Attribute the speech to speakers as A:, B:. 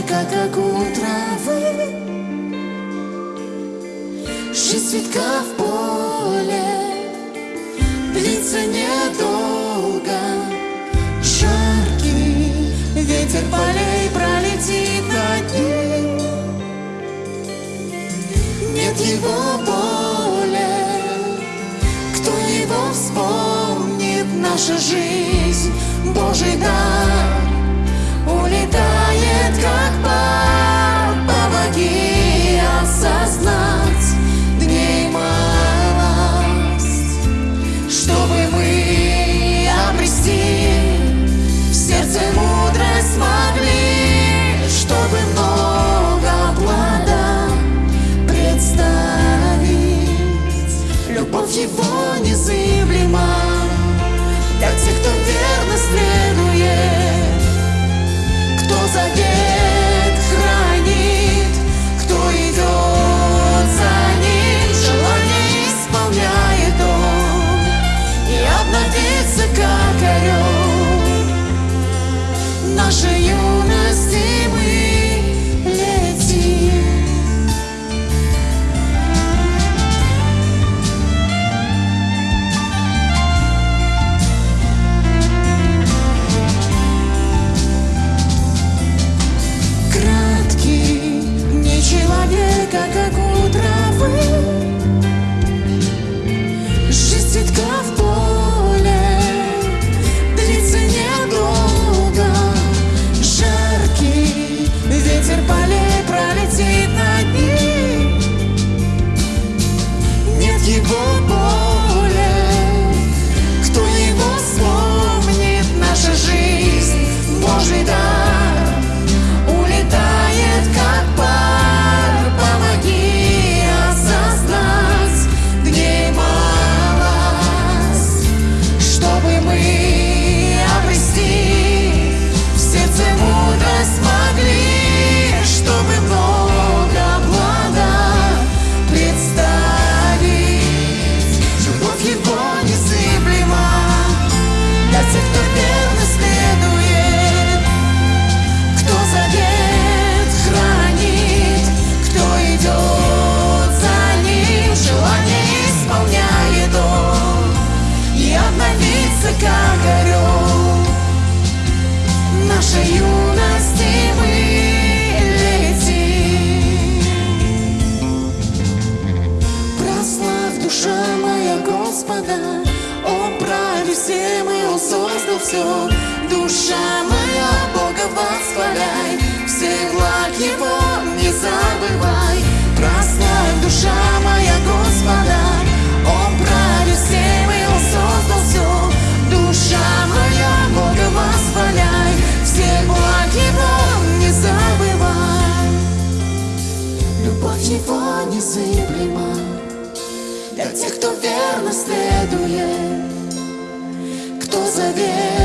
A: человека, как у травы Жизнь цветка в поле Длится недолго. Жаркий ветер полей пролетит над ним Нет его боли Кто его вспомнит. Наша жизнь Божий дар человека, как у травы. Жизнь цветка в поле длится недолго. Жаркий ветер полей пролетит над ним. Нет его Господа, Он правит всем и Он создал все. Душа моя Бога восхваляй, все благ Его не забывай. Прославь душа моя Господа, Он правит всем и Он создал все. Душа моя Бога восхваляй, все благ Его не забывай. Любовь его незыблема Для тех, кто верно следует Кто